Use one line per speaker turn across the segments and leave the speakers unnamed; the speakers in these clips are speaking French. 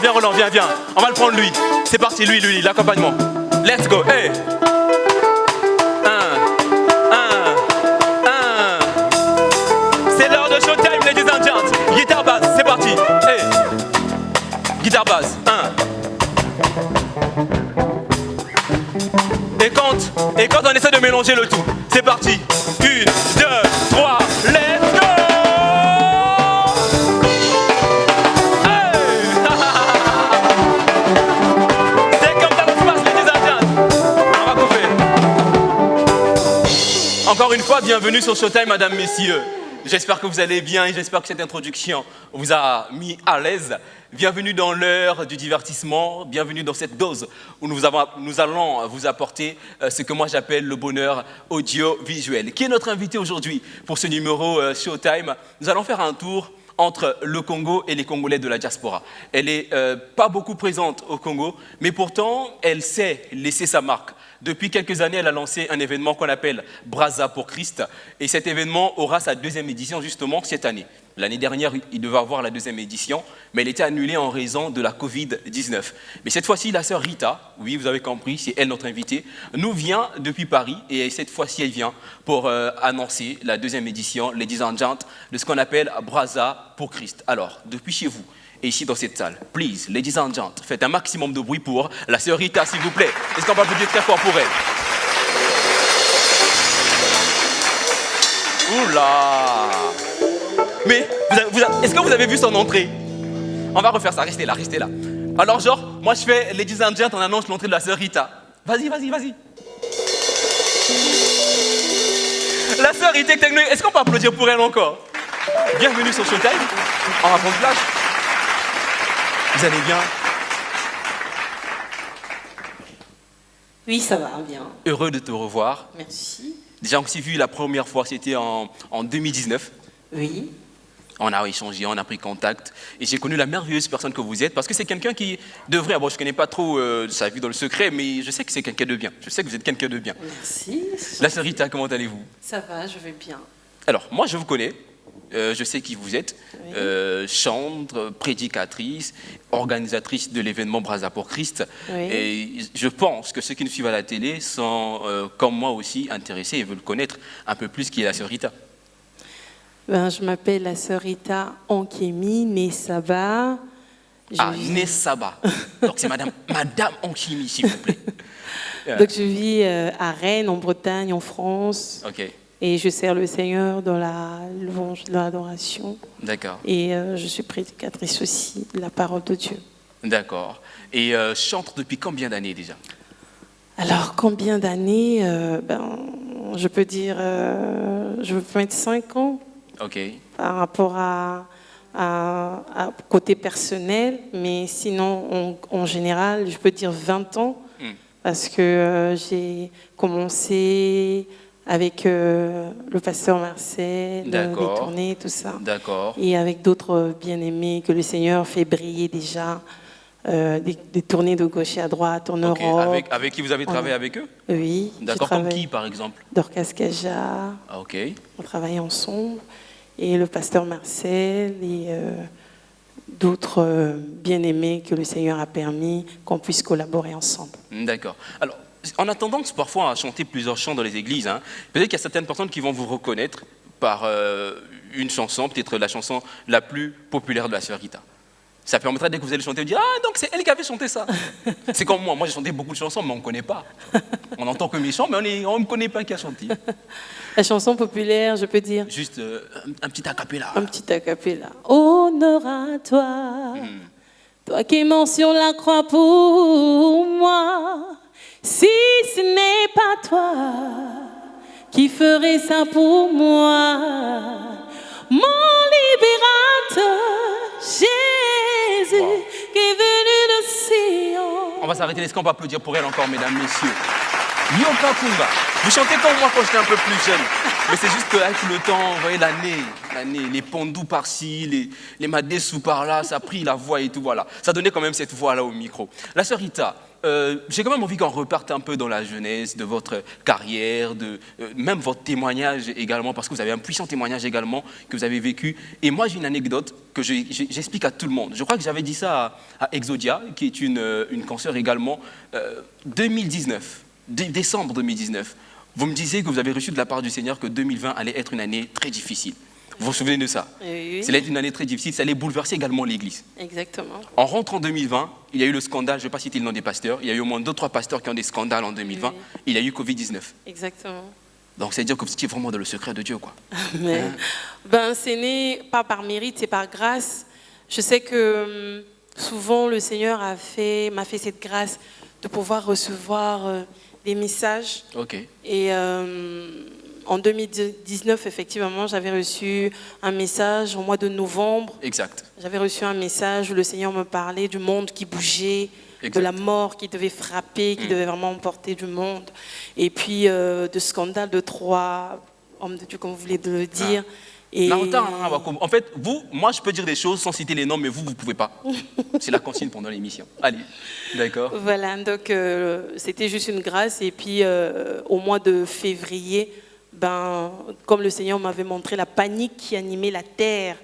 viens Roland, viens viens. On va le prendre lui. C'est parti, lui, lui, l'accompagnement. Let's go, hey Un, un, un. C'est l'heure de showtime, ladies and gents. Guitare basse, c'est parti. Hey Guitare basse, 1. Et quand, et quand on essaie de mélanger le tout, c'est parti. 1, 2, Encore une fois, bienvenue sur Showtime, madame, messieurs. J'espère que vous allez bien et j'espère que cette introduction vous a mis à l'aise. Bienvenue dans l'heure du divertissement, bienvenue dans cette dose où nous, allons vous apporter euh, ce que moi j'appelle le bonheur audiovisuel. Qui est notre invité aujourd'hui pour ce numéro euh, Showtime? Nous allons faire un tour entre le Congo et les Congolais de la diaspora. Elle n'est pas beaucoup présente au Congo, mais pourtant, elle sait laisser sa marque. Depuis quelques années, elle a lancé un événement qu'on appelle Brazza pour Christ. Et cet événement aura sa deuxième édition justement cette année. L'année dernière, il devait avoir la deuxième édition, mais elle était annulée en raison de la Covid-19. Mais cette fois-ci, la sœur Rita, oui, vous avez compris, c'est elle notre invitée, nous vient depuis Paris et cette fois-ci, elle vient pour euh, annoncer la deuxième édition, and Gents, de ce qu'on appelle Brazza pour Christ. Alors, depuis chez vous, et ici dans cette salle, please, ladies and gents, faites un maximum de bruit pour la sœur Rita, s'il vous plaît. Est-ce qu'on va applaudir très fort pour elle? Oula Mais, est-ce que vous avez vu son entrée? On va refaire ça, restez là, restez là. Alors genre, moi je fais ladies and gents, on annonce l'entrée de la sœur Rita. Vas-y, vas-y, vas-y. La sœur Rita est-ce qu'on peut applaudir pour elle encore? Bienvenue sur Showtime. Va prendre place. Vous allez bien
Oui, ça va bien.
Heureux de te revoir.
Merci.
Déjà, on s'est vu la première fois, c'était en, en 2019.
Oui.
On a échangé, on a pris contact. Et j'ai connu la merveilleuse personne que vous êtes, parce que c'est quelqu'un qui devrait, bon, je ne connais pas trop euh, sa vie dans le secret, mais je sais que c'est quelqu'un de bien. Je sais que vous êtes quelqu'un de bien.
Merci.
La sœur Rita, comment allez-vous?
Ça va, je vais bien.
Alors, moi, je vous connais. Euh, je sais qui vous êtes.
Oui.
Euh, chantre, prédicatrice, organisatrice de l'événement Brasa pour Christ.
Oui.
Et je pense que ceux qui nous suivent à la télé sont, euh, comme moi aussi, intéressés et veulent connaître un peu plus qui est la sœur Rita.
Ben, je m'appelle la sœur Rita Ankemi Nesaba. Je
Ah, Nessaba. Donc, c'est madame, madame Anchimi, s'il vous plaît.
Donc je vis euh, à Rennes, en Bretagne, en France.
Ok,
Et je sers le Seigneur dans la louange, dans l'adoration.
d'accord,
Et euh, je suis prédicatrice aussi de la parole de Dieu.
d'accord. Et euh, chantre depuis combien d'années déjà?
Alors, combien d'années euh, ben, Je peux dire, euh, je peux mettre 5 ans.
Ok,
par rapport à, à- à côté personnel, mais sinon, en, en général, je peux dire 20 ans,
Hmm.
parce que j'ai commencé avec euh, le pasteur Marcel, euh, les tournées, tout ça,
d'accord.
et avec d'autres bien-aimés que le Seigneur fait briller déjà, euh, des, des tournées de gauche et à droite en
Ok,
Europe.
Avec, avec qui vous avez travaillé avec eux
Oui,
D'accord, comme qui par exemple
Dorcas Kaja,
Ah, Ok,
on travaillait ensemble, et le pasteur Marcel et euh, d'autres euh, bien-aimés que le Seigneur a permis qu'on puisse collaborer ensemble.
d'accord. Alors, on a tendance parfois à chanter plusieurs chants dans les églises. hein. Peut-être qu'il y a certaines personnes qui vont vous reconnaître par euh, une chanson, peut-être la chanson la plus populaire de la sœur Rita. Ça permettra dès que vous allez chanter, de dire Ah, donc c'est elle qui avait chanté ça. c'est comme moi, moi j'ai chanté beaucoup de chansons, mais on ne connaît pas. On entend que mes chants, mais on ne connaît pas qui a chanté.
La chanson populaire, je peux dire,
Juste euh, un, un petit acapella.
un petit acapella. Honneur à toi, toi qui sur la croix pour moi. Si ce n'est pas toi qui ferais ça pour moi, mon libérateur, Jésus,
Wow.
qui est venu de Sion.
On va s'arrêter. Est-ce qu'on peut applaudir pour elle encore, mesdames, messieurs? Yoka Kunga. Vous chantez comme moi quand j'étais un peu plus jeune. Mais c'est juste qu'avec le temps, vous voyez, l'année, l'année, les pendous par-ci, les, les madessous par-là, ça a pris la voix et tout, voilà. Ça donnait quand même cette voix-là au micro. La sœur Rita, euh, j'ai quand même envie qu'on reparte un peu dans la jeunesse de votre carrière, de euh, même votre témoignage également, parce que vous avez un puissant témoignage également que vous avez vécu. Et moi, j'ai une anecdote que j'explique à tout le monde. Je crois que j'avais dit ça à, Exodia, qui est une, euh, une consoeur également, euh, 2019, dé- décembre 2019. Vous me disiez que vous avez reçu de la part du Seigneur que 2020 allait être une année très difficile. Vous vous souvenez de ça?
Oui, oui.
Être une année très difficile, ça allait bouleverser également l'Église.
Exactement.
En rentrant en 2020, il y a eu le scandale, je ne vais pas citer le nom des pasteurs, il y a eu au moins deux, trois pasteurs qui ont des scandales en 2020,
Oui.
il y a eu Covid-19.
Exactement.
Donc c'est dire que vous étiez vraiment dans le secret de Dieu, quoi.
Mais, ben, c'est né pas par mérite, c'est par grâce. Je sais que hum, souvent le Seigneur a fait, m'a fait cette grâce de pouvoir recevoir euh, des messages.
Ok.
Et euh, en 2019, effectivement, j'avais reçu un message au mois de novembre.
Exact.
J'avais reçu un message où le Seigneur me parlait du monde qui bougeait,
Exact.
de la mort qui devait frapper, qui devait vraiment emporter du monde. Et puis euh, de scandale de trois hommes de Dieu, comme vous voulez de le dire. Et.
En fait, vous, moi je peux dire des choses sans citer les noms, mais vous, vous ne pouvez pas. C'est la consigne pendant l'émission. Allez, d'accord.
voilà, donc euh, c'était juste une grâce. Et puis euh, au mois de février, ben, comme le Seigneur m'avait montré la panique qui animait la terre,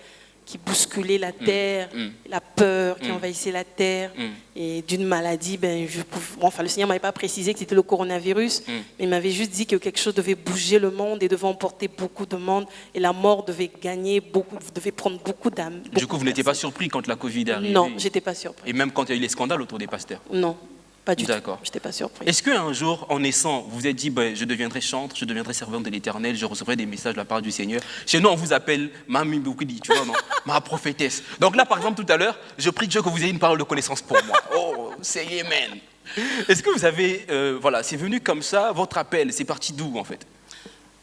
qui bousculait la terre,
mm.
la peur qui
Mm.
envahissait la terre,
Mm.
et d'une maladie, ben, je pouvais- bon, enfin, le Seigneur m'avait pas précisé que c'était le coronavirus,
Mm.
mais il m'avait juste dit que quelque chose devait bouger le monde et devait emporter beaucoup de monde, et la mort devait gagner beaucoup, devait prendre beaucoup d'âmes.
Du coup, vous n'étiez pas surpris quand la Covid est arrivée
Non, j'étais pas surpris.
Et même quand il y a eu les scandales autour des pasteurs.
Non, pas du tout.
D'accord.
J'étais pas surpris.
Est-ce qu'un jour, en naissant, vous vous êtes dit, ben, je deviendrai chantre, je deviendrai servante de l'éternel, je recevrai des messages de la part du Seigneur Chez nous, on vous appelle Mami Boukidi, tu vois, non Ma prophétesse. Donc là, par exemple, tout à l'heure, je prie Dieu que vous ayez une parole de connaissance pour moi. Oh, c'est Amen. Est-ce que vous avez, euh, voilà, c'est venu comme ça, votre appel, c'est parti d'où en fait?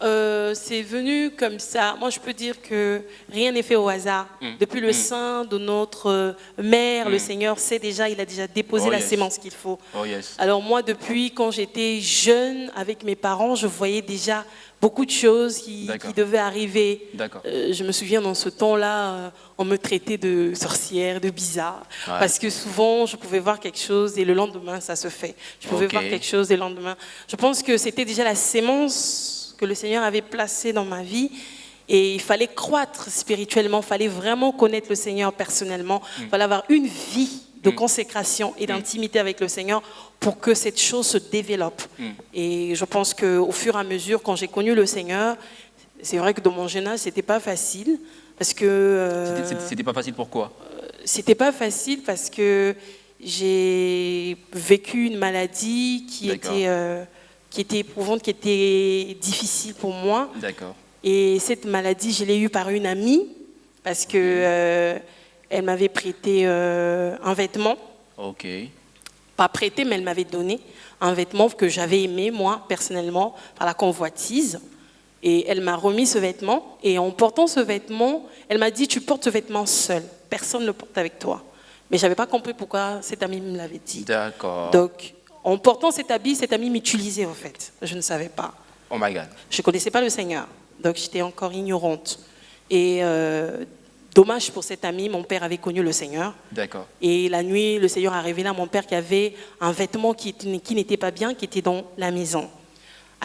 Euh, c'est venu comme ça. Moi, je peux dire que rien n'est fait au hasard.
Mm.
Depuis le sein de notre euh, mère, le Seigneur sait déjà, il a déjà déposé
Oh,
la
yes.
sémence qu'il faut.
Oh yes.
Alors moi, depuis quand j'étais jeune avec mes parents, je voyais déjà beaucoup de choses qui, devaient arriver. Euh, je me souviens dans ce temps-là, euh, on me traitait de sorcière, de bizarre,
Ouais.
parce que souvent je pouvais voir quelque chose et le lendemain ça se fait. Je pouvais voir quelque chose et le lendemain. Je pense que c'était déjà la sémence que le Seigneur avait placée dans ma vie. Et il fallait croître spirituellement, il fallait vraiment connaître le Seigneur personnellement, il fallait avoir une vie de
Mm.
consécration et d'intimité avec le Seigneur pour que cette chose se développe.
Mm.
Et je pense qu'au fur et à mesure, quand j'ai connu le Seigneur, c'est vrai que dans mon jeune âge, c'était pas facile parce que euh,
C'était- pas facile, pourquoi
c'était pas facile parce que j'ai vécu une maladie qui était euh, qui était éprouvante, qui était difficile pour moi.
D'accord.
Et cette maladie, je l'ai eue par une amie parce que euh, elle m'avait prêté euh, un vêtement,
Ok.
pas prêté, mais elle m'avait donné un vêtement que j'avais aimé moi personnellement par la convoitise. Et elle m'a remis ce vêtement. Et en portant ce vêtement, elle m'a dit Tu portes ce vêtement seul. Personne ne le porte avec toi. Mais je n'avais pas compris pourquoi cette amie me l'avait dit.
D'accord.
Donc, en portant cet habit, cet ami m'utilisait en fait. Je ne savais pas.
Oh my God.
Je ne connaissais pas le Seigneur. Donc, j'étais encore ignorante. Et euh, dommage pour cet ami, mon père avait connu le Seigneur.
D'accord.
Et la nuit, le Seigneur a révélé à mon père qu'il y avait un vêtement qui, qui n'était pas bien, qui était dans la maison.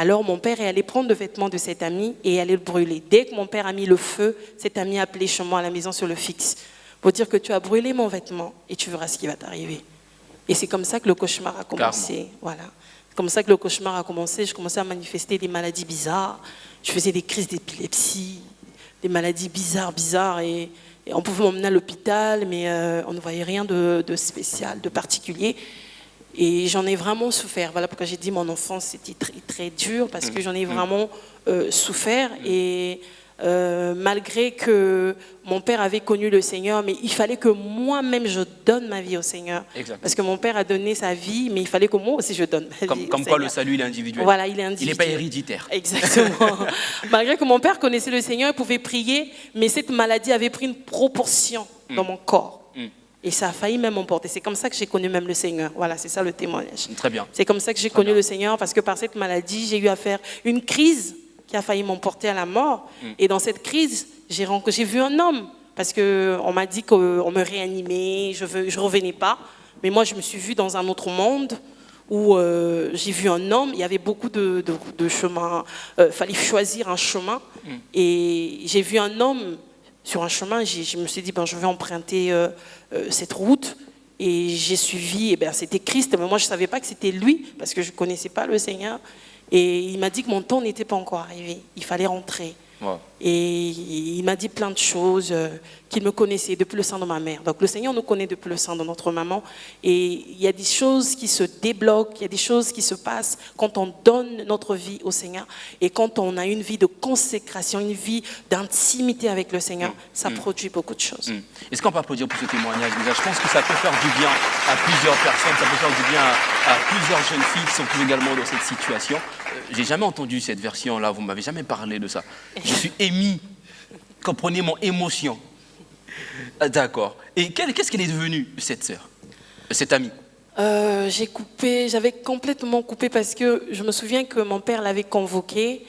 Alors mon père est allé prendre le vêtement de cet ami et allait le brûler. Dès que mon père a mis le feu, cet ami a appelé chez moi à la maison sur le fixe pour dire que tu as brûlé mon vêtement et tu verras ce qui va t'arriver. Et c'est comme ça que le cauchemar a commencé. Voilà. C'est comme ça que le cauchemar a commencé. Je commençais à manifester des maladies bizarres. Je faisais des crises d'épilepsie, des maladies bizarres, bizarres. Et, et on pouvait m'emmener à l'hôpital, mais euh, on ne voyait rien de, de spécial, de particulier. Et j'en ai vraiment souffert. Voilà pourquoi j'ai dit mon enfance c'était très, très dur, parce que j'en ai vraiment euh, souffert. Et euh, malgré que mon père avait connu le Seigneur, mais il fallait que moi-même je donne ma vie au Seigneur.
Exact.
Parce que mon père a donné sa vie, mais il fallait que moi aussi je donne ma
Comme,
vie. au
comme quoi le salut, il est individuel.
Voilà, il est
Il
individuel.
n'est pas héréditaire.
Exactement. Malgré que mon père connaissait le Seigneur, il pouvait prier, mais cette maladie avait pris une proportion dans mon corps.
Mm.
Et ça a failli même m'emporter. C'est comme ça que j'ai connu même le Seigneur. Voilà, c'est ça le témoignage.
Très bien.
C'est comme ça que j'ai connu le Seigneur parce que par cette maladie, j'ai eu à faire une crise qui a failli m'emporter à la mort.
Mm.
Et dans cette crise, j'ai vu un homme parce qu'on m'a dit qu'on me réanimait, je ne je revenais pas. Mais moi, je me suis vue dans un autre monde où euh, j'ai vu un homme, il y avait beaucoup de, de, de chemins, il fallait choisir un chemin. Et j'ai vu un homme sur un chemin, je me suis dit, ben, je vais emprunter euh, euh, cette route. Et j'ai suivi, et ben, c'était Christ, mais moi je ne savais pas que c'était lui, parce que je ne connaissais pas le Seigneur. Et il m'a dit que mon temps n'était pas encore arrivé, il fallait rentrer. Et il m'a dit plein de choses, euh, qu'il me connaissait depuis le sein de ma mère. Donc le Seigneur nous connaît depuis le sein de notre maman. Et il y a des choses qui se débloquent, il y a des choses qui se passent quand on donne notre vie au Seigneur. Et quand on a une vie de consécration, une vie d'intimité avec le Seigneur, ça produit beaucoup de choses.
Hmm. Est-ce qu'on peut applaudir pour ce témoignage déjà Je pense que ça peut faire du bien à plusieurs personnes, ça peut faire du bien à, à plusieurs jeunes filles qui sont également dans cette situation. Euh, J'ai jamais entendu cette version-là, vous m'avez jamais parlé de ça. Je suis émis. Comprenez mon émotion. Ah, D'accord. Et qu'est-ce qu'elle est devenue, cette sœur, cette amie
Euh, j'ai coupé, j'avais complètement coupé parce que je me souviens que mon père l'avait convoqué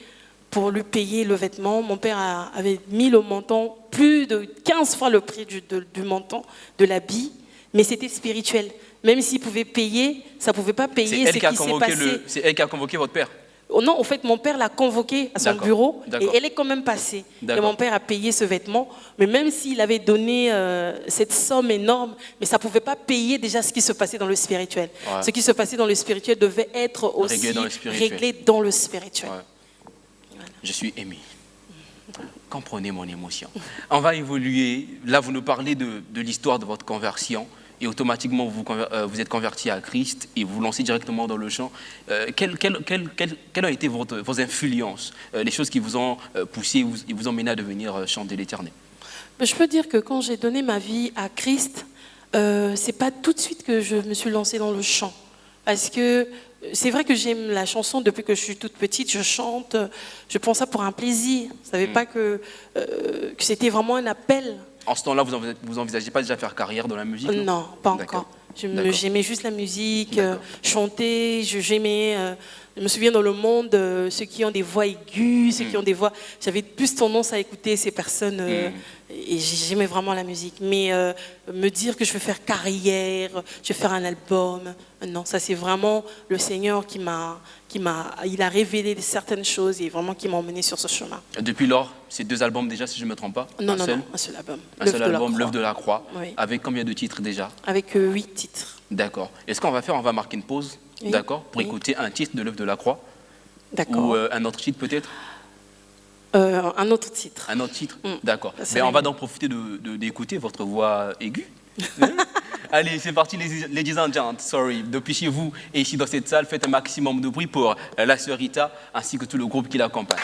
pour lui payer le vêtement. Mon père a- avait mis le montant plus de 15 fois le prix du, de- du montant de l'habit, mais c'était spirituel. Même s'il pouvait payer, ça ne pouvait pas payer ce
elle, qui
s'est
convoqué
passé.
c'est elle qui a convoqué votre père?
Non, en fait, mon père l'a convoqué à son bureau et elle est quand même passée. Et mon père a payé ce vêtement, mais même s'il avait donné euh, cette somme énorme, mais ça ne pouvait pas payer déjà ce qui se passait dans le spirituel.
Ouais.
Ce qui se passait dans le spirituel devait être aussi
Réglé dans le spirituel.
réglé dans le spirituel.
Ouais. Je suis ému. Comprenez mon émotion. On va évoluer. Là, vous nous parlez de, de l'histoire de votre conversion et automatiquement vous, euh, vous êtes converti à Christ et vous lancez directement dans le chant. Euh, quelles, ont été votre- vos influences, euh, les choses qui vous ont euh, poussé, et vous ont mené à devenir euh, chanter l'Éternel?
Je peux dire que quand j'ai donné ma vie à Christ, euh, c'est pas tout de suite que je me suis lancée dans le chant. Parce que c'est vrai que j'aime la chanson depuis que je suis toute petite, je chante, je prends ça pour un plaisir. Je ne savais pas que, euh, que c'était vraiment un appel.
En ce temps-là, vous envisagez, vous envisagez pas déjà faire carrière dans la musique
Non, pas encore. J'aimais juste la musique, euh, chanter, je- j'aimais... euh, je me souviens dans le monde, euh, ceux qui ont des voix aiguës, ceux qui
Hmm.
ont des voix... J'avais plus tendance à écouter ces personnes euh, et j'aimais vraiment la musique. Mais me dire que je vais faire carrière, je vais faire un album, non, ça c'est vraiment le Seigneur qui m'a... Qui m'a, il a révélé certaines choses et vraiment qui m'a emmené sur ce chemin.
Depuis lors, ces deux albums déjà, si je ne me trompe pas
Non,
un
non,
seul,
non, un seul album.
Un seul
de
album. L'œuvre de la Croix,
Oui.
avec combien de titres déjà?
Avec euh, huit titres.
D'accord. Et ce qu'on va faire, on va marquer une pause,
Oui.
d'accord, pour
Oui.
écouter un titre de l'œuvre de la Croix,
D'accord.
ou euh, un autre titre peut-être?
Euh, un autre titre.
Un autre titre
Mm.
D'accord. Mais on
la
va donc profiter de- de- d'écouter votre voix aiguë. Allez, c'est parti, les ladies. Sorry. Depuis chez vous et ici dans cette salle, faites un maximum de bruit pour euh, la sœur Rita ainsi que tout le groupe qui l'accompagne.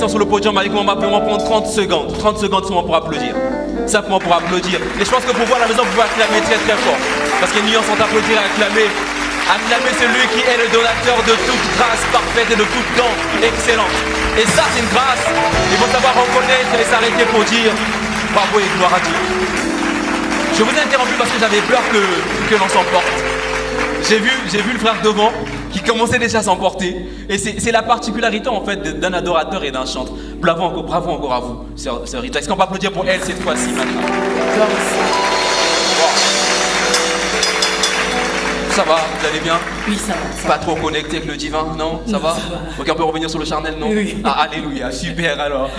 Sont sur le podium avec moi, on va prendre 30 secondes. 30 secondes seulement pour applaudir. Simplement pour applaudir. Et je pense que pour voir la maison, vous pouvez acclamer très très fort. Parce qu'il y a une nuance entre applaudir et acclamer. Acclamer celui qui est le donateur de toute grâce parfaite et de tout don excellent. Et ça, c'est une grâce. Il faut savoir reconnaître et s'arrêter pour dire bravo et gloire à Dieu. Je vous ai interrompu parce que j'avais peur que, que l'on s'emporte. J'ai vu, j'ai vu le frère devant qui commençait déjà à s'emporter. Et c'est la particularité en fait d'un adorateur et d'un chanteur. Bravo encore, bravo encore à vous, sœur, Rita. Est-ce qu'on peut applaudir pour elle cette fois-ci maintenant Ça va, vous allez bien
Oui, ça va.
Pas trop connecté avec le divin, non? Ça va Ok, on peut revenir sur le charnel, non?
Oui.
Ah, alléluia, super alors.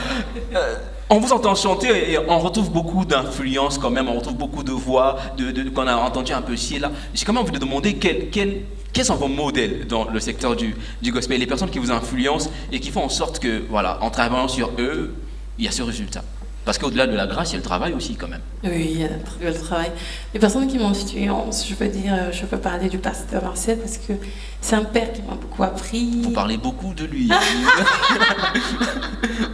Euh, on vous entend chanter et on retrouve beaucoup d'influence quand même, on retrouve beaucoup de voix de, qu'on a entendu un peu ici et là. J'ai quand même envie de demander quel, quel, quels sont vos modèles dans le secteur du, du gospel, les personnes qui vous influencent et qui font en sorte que, voilà, en travaillant sur eux, il y a ce résultat. Parce qu'au-delà de la grâce, il y a le travail aussi quand même.
Oui, il y a le travail. Les personnes qui m'influencent, je peux dire, je peux parler du pasteur Marcel parce que c'est un père qui m'a beaucoup appris.
Vous parlez beaucoup de lui.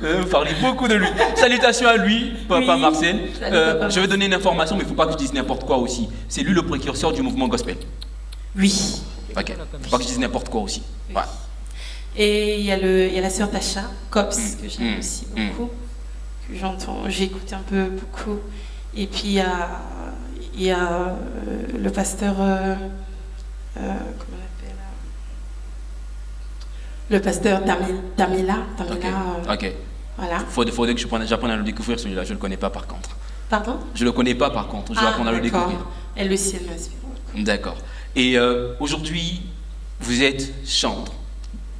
Vous parlez beaucoup de lui. Salutations à lui, papa Marcel. Euh, je vais donner une information, mais il ne faut pas que je dise n'importe quoi aussi. C'est lui le précurseur du mouvement gospel.
Oui.
Ok. Il ne faut pas que je dise n'importe quoi aussi.
Et il y, a le, il y a la sœur Tacha, Cops, mm. que j'aime mm. aussi mm. beaucoup j'entends, j'écoute un peu beaucoup. Et puis il y a, il y a euh, le pasteur, euh, euh, comment on appelle Le pasteur Damila. Damila
ok. Voilà. Il faudrait que j'apprenne à le découvrir celui-là, je ne le connais pas par contre.
Pardon?
Je ne le connais pas par contre, je vais ah, apprendre à le découvrir.
Elle le ciel
D'accord. Et aujourd'hui, vous êtes chantre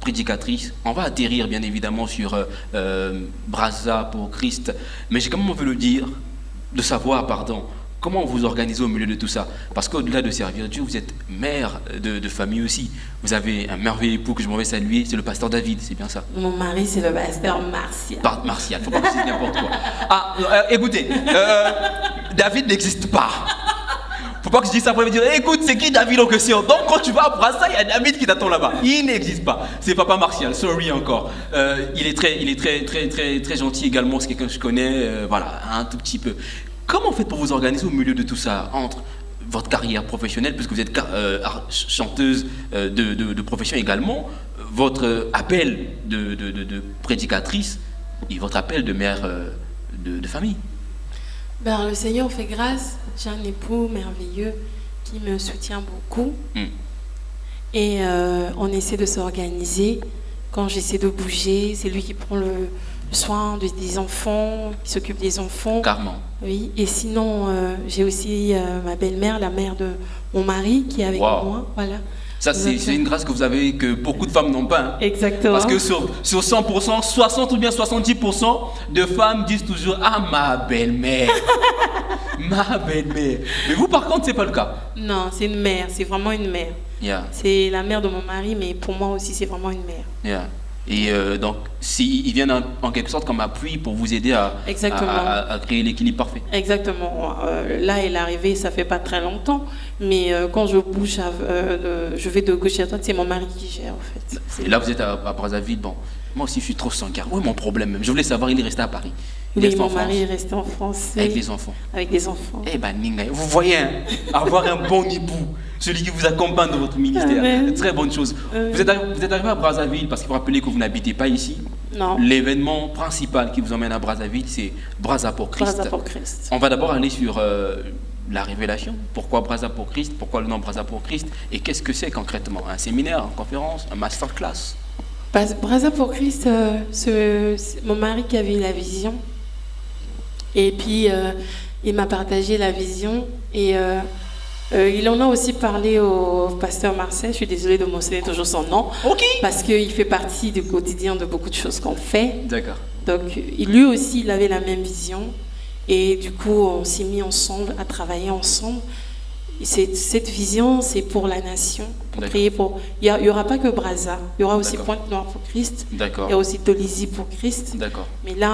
prédicatrice. On va atterrir bien évidemment sur euh, euh Brasa pour Christ, mais j'ai quand même envie de le dire, de savoir, pardon, comment vous organisez au milieu de tout ça Parce qu'au-delà de servir Dieu, vous êtes mère de, famille aussi. Vous avez un merveilleux époux que je m'en vais saluer, c'est le pasteur David, c'est bien ça
Mon mari, c'est le pasteur Martial.
Par Martial, faut pas que n'importe quoi. Ah, euh, écoutez, euh, David n'existe pas. Faut pas que je dise ça pour me dire, écoute, c'est qui David en question Donc quand tu vas à Brassa, il y a David qui t'attend là-bas. Il n'existe pas. C'est Papa Martial, sorry encore. Euh, il est très, il est très, très, très, très gentil également, c'est quelqu'un que je connais, euh, voilà, un tout petit peu. Comment faites pour vous organiser au milieu de tout ça entre votre carrière professionnelle, puisque vous êtes euh, chanteuse de, profession également, votre appel de, prédicatrice et votre appel de mère de, famille?
Ben, Le Seigneur fait grâce j'ai un époux merveilleux qui me soutient beaucoup. Hmm. Et euh, on essaie de s'organiser. Quand j'essaie de bouger, c'est lui qui prend le, soin des enfants, qui s'occupe des enfants.
Carrément.
Oui. Et sinon, euh, j'ai aussi euh, ma belle-mère, la mère de mon mari, qui est avec moi. Voilà.
Ça, c'est une grâce que vous avez que beaucoup de femmes n'ont pas. Hein.
Exactement.
Parce que sur, sur 100%, 60 ou bien 70% de femmes disent toujours Ah, ma belle-mère Ma belle-mère Mais vous, par contre, c'est pas le cas.
Non, c'est une mère, c'est vraiment une mère. C'est la mère de mon mari, mais pour moi aussi, c'est vraiment une mère.
Yeah. Et euh, donc, s'ils viennent en, quelque sorte comme appui pour vous aider à, à, créer l'équilibre parfait.
Exactement. Euh, là, elle est arrivée, ça fait pas très longtemps, mais euh, quand je bouge, je vais de gauche à droite, c'est mon mari qui gère en fait.
Et là, vous êtes à, Brazzaville, bon. Moi aussi, je suis trop sans Où est mon problème Je voulais savoir, il est resté à Paris.
Oui, mon mari est resté en France.
Avec les enfants.
Avec des enfants.
Eh ben, vous voyez, hein, avoir un bon époux celui qui vous accompagne dans votre ministère. Très bonne chose. Vous, êtes, vous, êtes, arrivé à Brazzaville parce qu'il faut rappeler que vous n'habitez pas ici.
Non.
L'événement principal qui vous emmène à Brazzaville, c'est Brazza pour Christ.
Brazza pour Christ.
On va d'abord aller sur euh, la révélation. Pourquoi Brazza pour Christ? Pourquoi le nom Brazza pour Christ? Et qu'est-ce que c'est concrètement? Un séminaire, une conférence, un masterclass?
Brazza pour Christ, euh, ce, mon mari qui avait la vision. Et puis, euh, il m'a partagé la vision. Et euh, il en a aussi parlé au pasteur Marcel, je suis désolée de mentionner toujours son nom, parce qu'il fait partie du quotidien de beaucoup de choses qu'on fait.
D'accord.
Donc lui aussi, il avait la même vision, et du coup, on s'est mis ensemble à travailler ensemble cette vision, c'est pour la nation, prier pour. Il n'y aura pas que Brazza, il y aura aussi Pointe-Noire pour Christ. Il y a aussi Dolisie pour Christ. Mais là,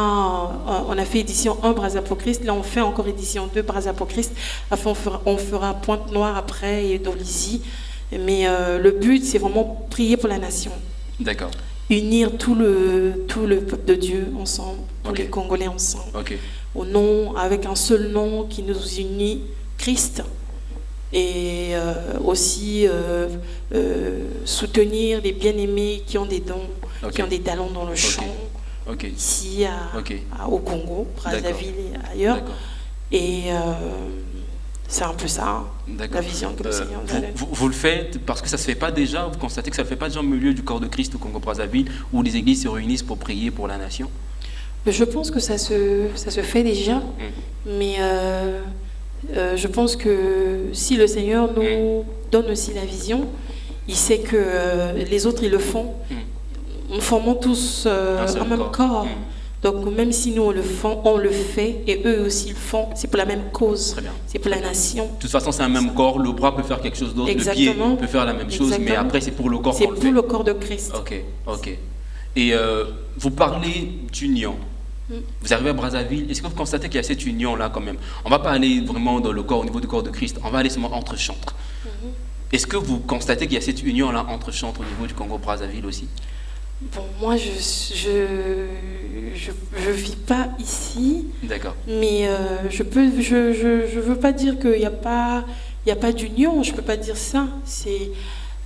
on a fait édition 1 Brazza pour Christ. Là, on fait encore édition 2 Brazza pour Christ. Enfin, on fera, Pointe-Noire après et Dolisie. Mais euh, le but, c'est vraiment prier pour la nation.
D'accord.
unir tout le, tout le peuple de Dieu ensemble, tous les Congolais ensemble,
Ok.
au nom, avec un seul nom qui nous unit, Christ. Et euh, aussi euh, euh, soutenir les bien-aimés qui ont des dons, qui ont des talents dans le chant,
Ok.
ici à, au Congo, Brazzaville et ailleurs. Et c'est un peu ça, la vision que le Seigneur nous
vous,
donne.
vous- vous le faites parce que ça se fait pas déjà, vous constatez que ça ne fait pas déjà au milieu du corps de Christ au Congo-Brazzaville où les églises se réunissent pour prier pour la nation?
Mais Je pense que ça se, ça se fait déjà, mais euh, euh, je pense que si le Seigneur nous donne aussi la vision, il sait que euh, les autres ils le font. Nous formons tous euh,
Un
même
corps.
corps.
Mm.
Donc même si nous on le, font, on le fait et eux aussi le font, c'est pour la même cause. C'est pour la nation.
De toute façon, c'est un même corps, le bras peut faire quelque chose d'autre, le pied peut faire la même chose, mais après c'est pour le corps
C'est
qu'on le
pour
fait.
le corps de Christ.
Ok, ok. Et euh, vous parlez d'union.
Mm.
Vous arrivez à Brazzaville, est-ce que vous constatez qu'il y a cette union-là quand même? On va pas aller vraiment dans le corps, au niveau du corps de Christ, on va aller seulement entre chantres.
Mm-hmm.
Est-ce que vous constatez qu'il y a cette union-là entre chantres au niveau du Congo-Brazzaville aussi?
Bon, moi je je, je, je vis pas ici.
D'accord.
Mais euh, je peux, je, je, je veux pas dire qu'il n'y a pas, il y a pas d'union. Je peux pas dire ça. C'est,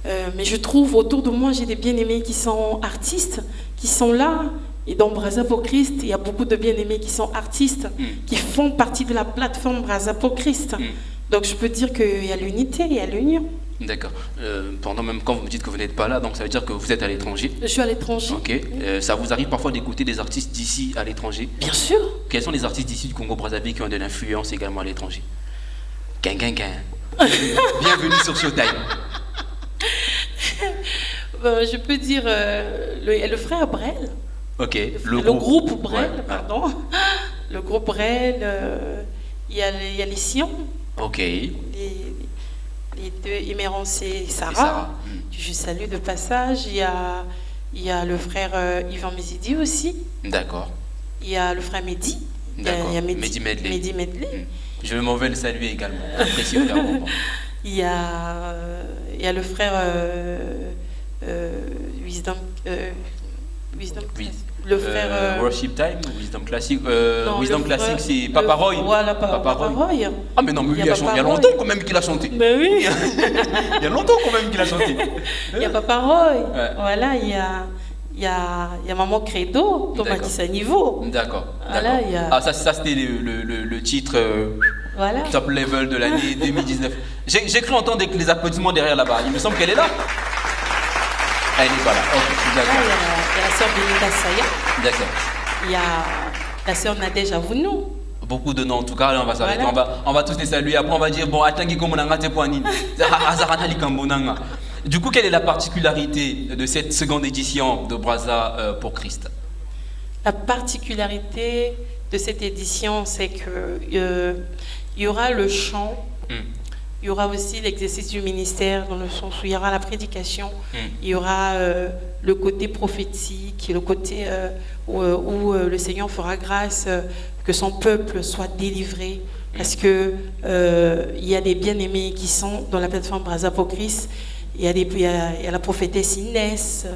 euh, mais je trouve autour de moi, j'ai des bien-aimés qui sont artistes, qui sont là. Et dans Brazza pour Christ, il y a beaucoup de bien-aimés qui sont artistes,
Mm.
qui font partie de la plateforme Brazza pour Christ.
Mm.
Donc je peux dire qu'il y a l'unité, il y a l'union.
D'accord. Euh, pendant même quand vous me dites que vous n'êtes pas là, donc ça veut dire que vous êtes à l'étranger.
Je suis à l'étranger.
Ok. Euh, ça vous arrive parfois d'écouter des artistes d'ici à l'étranger?
Bien sûr.
Quels sont les artistes d'ici du Congo-Brazzaville qui ont de l'influence également à l'étranger? Gang, gang, gang. Bienvenue sur Showtime.
Euh, je peux dire euh, le, le frère Brel.
Ok.
Le, groupe, Brel,
Ouais, ouais.
pardon. Le groupe Brel, euh, il y, a les- il y a les Sions,
Ok.
les, les deux, Émérance et Sarah.
Sarah,
que Je salue de passage. Il y a, il y a le frère euh, Yvan Mézidi aussi.
D'accord.
Il y a le frère Mehdi. Il y a-
D'accord.
il y a
Mehdi Medley.
Mehdi Medley.
Hmm. Je m'en vais le saluer également.
Il y a, euh, il y a le frère euh, euh, Wisdom. Wisdom
Oui.
Le frère.
Euh,
euh,
Worship Time ou Wisdom Classic euh,
non,
Wisdom Classic, c'est Papa Roy.
Voilà, Pa-
Papa
Papa
Roy.
Roy.
Ah, mais non, mais lui,
Il y a
chanté. Il y a longtemps
Roy.
quand même qu'il a chanté.
Ben oui.
Il y a longtemps quand même qu'il a chanté.
Il y a Papa Roy.
Ouais.
Voilà, il y a, il y, a, il y a Maman Credo, Thomas. Dissaniveau.
D'accord.
Voilà, il y a-
Ah, ça, ça c'était le, le- le- le titre euh,
Voilà.
top level de l'année 2019. J'ai j'ai cru entendre les applaudissements derrière là-bas. Il me semble qu'elle est là. Elle n'est pas là. Ok,
il
d'accord.
a, il y a la sœur Belinda Saya.
D'accord.
Il y a la sœur Nadège Avounou.
Beaucoup de noms en tout cas, là, on va s'arrêter,
Voilà.
on, va, on va tous les saluer. Après, on va dire bon, attends, Guy, comment on a raté pour Anine Azarana Likambonanga. Du coup, quelle est la particularité de cette seconde édition de Braza euh, pour Christ?
La particularité de cette édition, c'est que euh, il y aura le chant,
Hmm.
Il y aura aussi l'exercice du ministère dans le sens où il y aura la prédication,
Hmm.
il y aura euh, le côté prophétique, le côté euh, où, euh, où, euh, le Seigneur fera grâce que son peuple soit délivré. Parce que il y a des bien-aimés qui sont dans la plateforme Brasa pour Christ. Il y a, des, il y a, il y a la prophétesse Inès,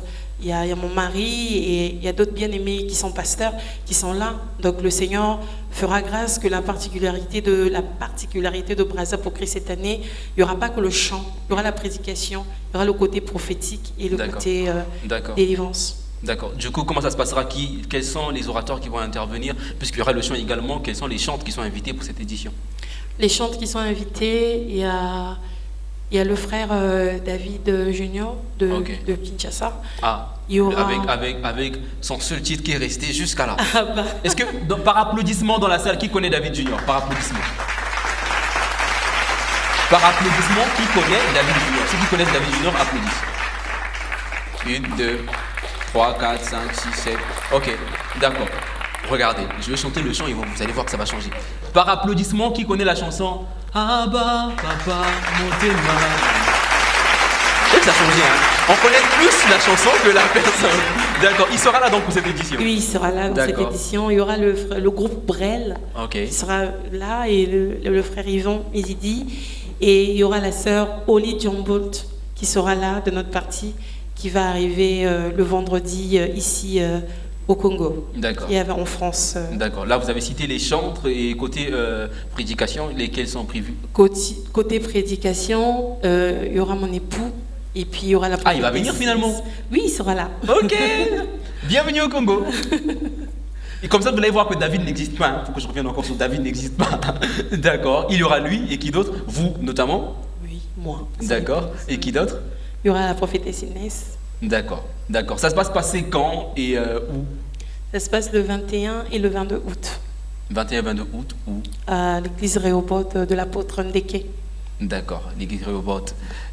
il y a, il y a mon mari et il y a d'autres bien-aimés qui sont pasteurs qui sont là. Donc le Seigneur fera grâce que la particularité de la particularité de Brasa pour Christ cette année, il n'y aura pas que le chant, il y aura la prédication, il y aura le côté prophétique et le côté euh, délivrance.
D'accord. Du coup, comment ça se passera? Qui, Quels sont les orateurs qui vont intervenir? Puisqu'il y aura le chant également, quels sont les chantres qui sont invités pour cette édition?
Les chantres qui sont invités, il y a, il y a le frère euh, David Junior de, Kinshasa.
Ah,
Il y aura-
avec, avec, avec son seul titre qui est resté jusqu'à là.
Ah bah,
Est-ce que, par applaudissement dans la salle, qui connaît David Junior? Par applaudissement. Par applaudissement, qui connaît David Junior? Ceux qui connaissent David Junior applaudissent. Une, deux, trois, quatre, cinq, six, sept. Ok, d'accord. Regardez, je vais chanter le chant et vous allez voir que ça va changer. Par applaudissement, qui connaît la chanson Ah bah, papa, montez Et ça a changé, hein. On connaît plus la chanson que la personne. D'accord, il sera là donc pour cette édition.
lui, il sera là dans cette édition. Il y aura le, frère- le groupe Brel
Ok.
qui sera là et le, le- le frère Yvan Izidi. Et il y aura la sœur Oli Djambolt qui sera là de notre partie, qui va arriver euh, le vendredi euh, ici euh, au Congo
D'accord.
et en France. euh,
D'accord. Là, vous avez cité les chantres et côté euh, prédication, lesquels sont prévus?
Côté, côté prédication, euh, il y aura mon époux et puis il y aura la
Ah, il va venir finalement?
Oui, il sera là.
Ok Bienvenue au Congo Et comme ça, vous allez voir que David n'existe pas. Il faut que je revienne encore sur David n'existe pas. D'accord. Il y aura lui et qui d'autre? Vous notamment?
Oui, moi.
D'accord. Et qui d'autre?
Il y aura la prophétesse Inès.
D'accord. D'accord. Ça se passe passer quand et euh, où?
Ça se passe le 21 et le 22 août
21-22 août où?
À l'église Réopote de l'apôtre Ndeke.
D'accord, l'église Réobot.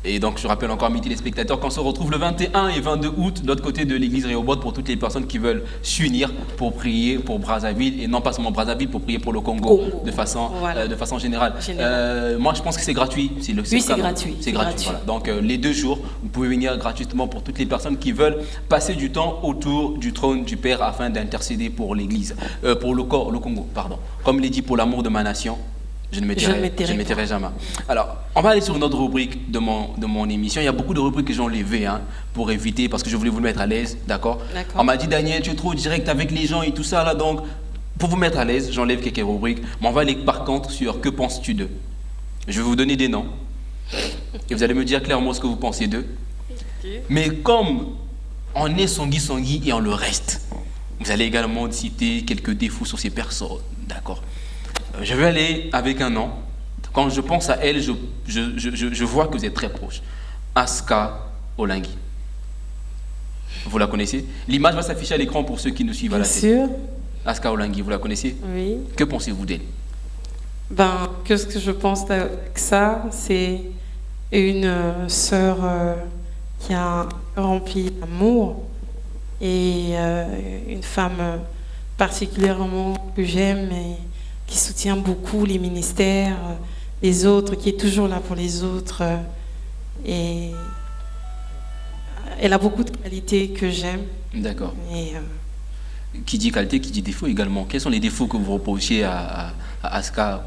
Et donc, je rappelle encore à mes téléspectateurs qu'on se retrouve le 21 et 22 août de l'autre côté de l'église Réobot pour toutes les personnes qui veulent s'unir pour prier pour Brazzaville et non pas seulement Brazzaville, pour prier pour le Congo, de, façon,
Voilà.
euh, de façon générale. Euh, moi, je pense que c'est gratuit. C'est le
Oui, c'est gratuit,
C'est gratuit.
gratuit.
voilà. Donc, euh, les deux jours, vous pouvez venir gratuitement pour toutes les personnes qui veulent passer du temps autour du trône du Père afin d'intercéder pour l'église, pour le corps, le Congo, pardon. Comme il est dit, pour l'amour de ma nation. Je ne tairai jamais. Alors, on va aller sur une autre rubrique de mon, de mon émission. Il y a beaucoup de rubriques que j'ai enlevées hein, pour éviter, parce que je voulais vous mettre à l'aise, d'accord? On m'a dit, Daniel, tu es trop direct avec les gens et tout ça, là, donc, pour vous mettre à l'aise, j'enlève quelques rubriques. Mais on va aller par contre sur que penses-tu d'eux? Je vais vous donner des noms. Et vous allez me dire clairement ce que vous pensez d'eux. Mais comme on est Sangui Sangui et on le reste, vous allez également citer quelques défauts sur ces personnes, d'accord? Je vais aller avec un nom. Quand je pense à elle, je, je, je, je- vois que vous êtes très proche. Aska Olingui. Vous la connaissez? L'image va s'afficher à l'écran pour ceux qui nous suivent à
Bien
la télé.
sûr,
Aska Olingui, vous la connaissez?
Oui.
Que pensez-vous d'elle?
Ben, qu'est-ce que je pense de ça C'est une euh, sœur euh, qui a rempli d'amour et euh, une femme particulièrement que j'aime et qui soutient beaucoup les ministères, euh, les autres, qui est toujours là pour les autres. euh, et elle a beaucoup de qualités que j'aime.
D'accord.
Euh,
Qui dit qualité, qui dit défaut également. Quels sont les défauts que vous reprochez à, à, à Aska.